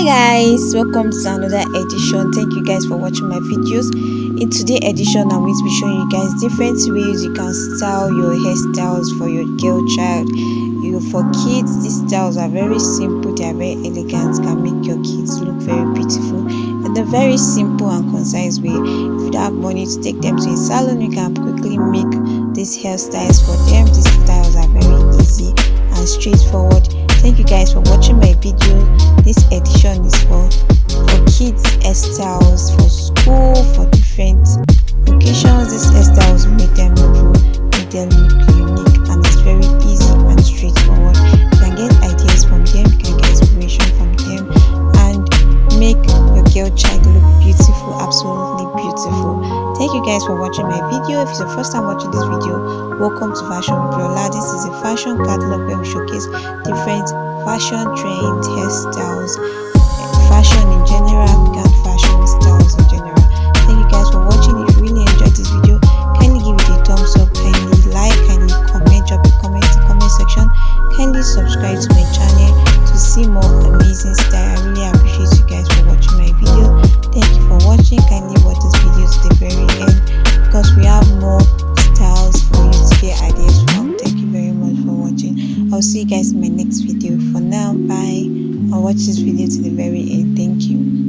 hi guys. Welcome to another edition. Thank you guys for watching my videos. In today's edition i'm going to be showing you guys different ways you can style your hairstyles for your girl child. You for kids these styles are very simple. They are very elegant can make your kids look very beautiful in a very simple and concise way. If you don't have money to take them to a salon you can quickly make these hairstyles for them. These styles are very easy and straightforward thank you guys for watching my video. This edition is for for kids hairstyles for school for different occasions. These hairstyles make them look make them look unique and it's very easy and straightforward. You can get ideas from them you can get inspiration from them and make your girl child look beautiful absolutely beautiful thank you guys for watching my video if it's your first time watching this video welcome to fashion Lola this is a fashion catalog where we showcase different fashion trends, hairstyles, fashion in general, and fashion styles in general. Thank you guys for watching. If you really enjoyed this video, kindly give it a thumbs up, kindly like, kindly comment, drop a comment in the comment section. Kindly subscribe to my channel to see more amazing style. I really video. For now, bye. I'll watch this video to the very end. Thank you.